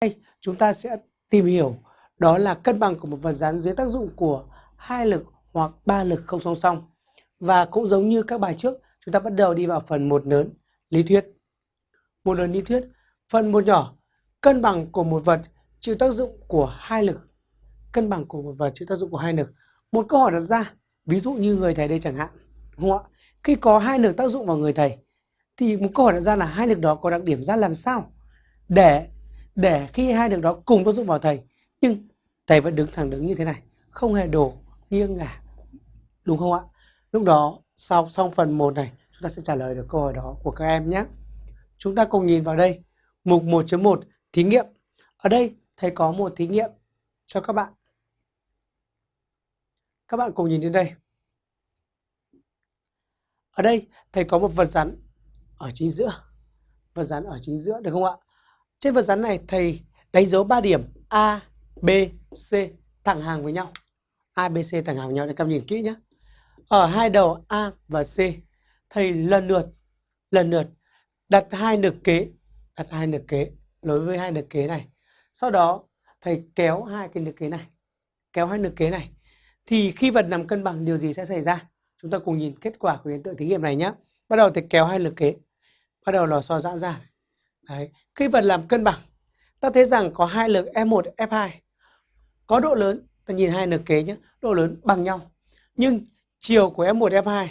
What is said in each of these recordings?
đây chúng ta sẽ tìm hiểu đó là cân bằng của một vật rắn dưới tác dụng của hai lực hoặc ba lực không song song. Và cũng giống như các bài trước, chúng ta bắt đầu đi vào phần một lớn, lý thuyết. Một lớn lý thuyết, phần một nhỏ, cân bằng của một vật chịu tác dụng của hai lực. Cân bằng của một vật chịu tác dụng của hai lực. Một câu hỏi đặt ra, ví dụ như người thầy đây chẳng hạn, đúng không ạ? Khi có hai lực tác dụng vào người thầy, thì một câu hỏi đặt ra là hai lực đó có đặc điểm ra làm sao để để khi hai đường đó cùng tác dụng vào thầy, nhưng thầy vẫn đứng thẳng đứng như thế này, không hề đổ nghiêng ngả, đúng không ạ? Lúc đó, sau xong phần 1 này, chúng ta sẽ trả lời được câu hỏi đó của các em nhé. Chúng ta cùng nhìn vào đây, mục 1.1 thí nghiệm. Ở đây, thầy có một thí nghiệm cho các bạn. Các bạn cùng nhìn đến đây. Ở đây, thầy có một vật rắn ở chính giữa. Vật rắn ở chính giữa, được không ạ? Trên vật rắn này thầy đánh dấu 3 điểm A, B, C thẳng hàng với nhau. A, B, C thẳng hàng với nhau để các em nhìn kỹ nhé. Ở hai đầu A và C, thầy lần lượt lần lượt đặt hai lực kế, đặt hai lực kế nối với hai lực kế này. Sau đó thầy kéo hai cái lực kế này, kéo hai lực kế này. Thì khi vật nằm cân bằng điều gì sẽ xảy ra? Chúng ta cùng nhìn kết quả của hiện tượng thí nghiệm này nhé. Bắt đầu thầy kéo hai lực kế, bắt đầu lò xo giãn ra. Đấy. Khi vật làm cân bằng, ta thấy rằng có hai lực F1, F2. Có độ lớn, ta nhìn hai lực kế nhé, độ lớn bằng nhau. Nhưng chiều của F1, F2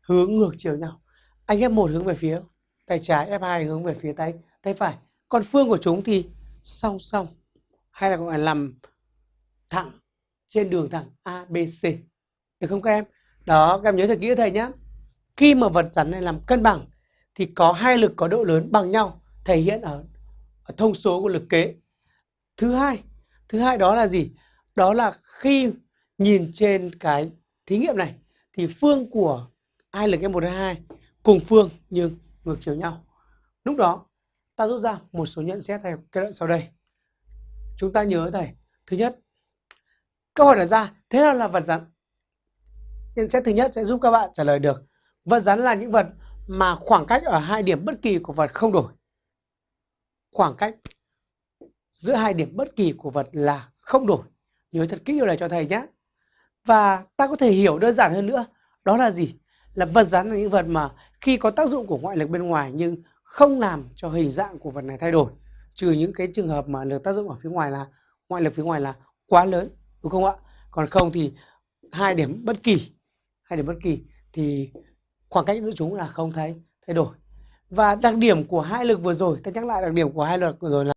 hướng ngược chiều nhau. Anh F1 hướng về phía tay trái, F2 hướng về phía tay tay phải. Còn phương của chúng thì song song hay là gọi là nằm thẳng trên đường thẳng ABC. Được không các em? Đó, các em nhớ thật kỹ thầy nhé. Khi mà vật rắn này làm cân bằng thì có hai lực có độ lớn bằng nhau thể hiện ở, ở thông số của lực kế. Thứ hai, thứ hai đó là gì? Đó là khi nhìn trên cái thí nghiệm này thì phương của hai lực M1 2 cùng phương nhưng ngược chiều nhau. Lúc đó ta rút ra một số nhận xét theo kết luận sau đây. Chúng ta nhớ thầy, thứ nhất, câu hỏi đặt ra thế nào là vật rắn? Nhận xét thứ nhất sẽ giúp các bạn trả lời được. Vật rắn là những vật mà khoảng cách ở hai điểm bất kỳ của vật không đổi. Khoảng cách giữa hai điểm bất kỳ của vật là không đổi. Nhớ thật kỹ điều này cho thầy nhé. Và ta có thể hiểu đơn giản hơn nữa. Đó là gì? Là vật rắn là những vật mà khi có tác dụng của ngoại lực bên ngoài nhưng không làm cho hình dạng của vật này thay đổi. Trừ những cái trường hợp mà lực tác dụng ở phía ngoài là, ngoại lực phía ngoài là quá lớn. Đúng không ạ? Còn không thì hai điểm bất kỳ, hai điểm bất kỳ thì khoảng cách giữa chúng là không thấy, thay đổi. Và đặc điểm của hai lực vừa rồi, ta nhắc lại đặc điểm của hai lực vừa rồi là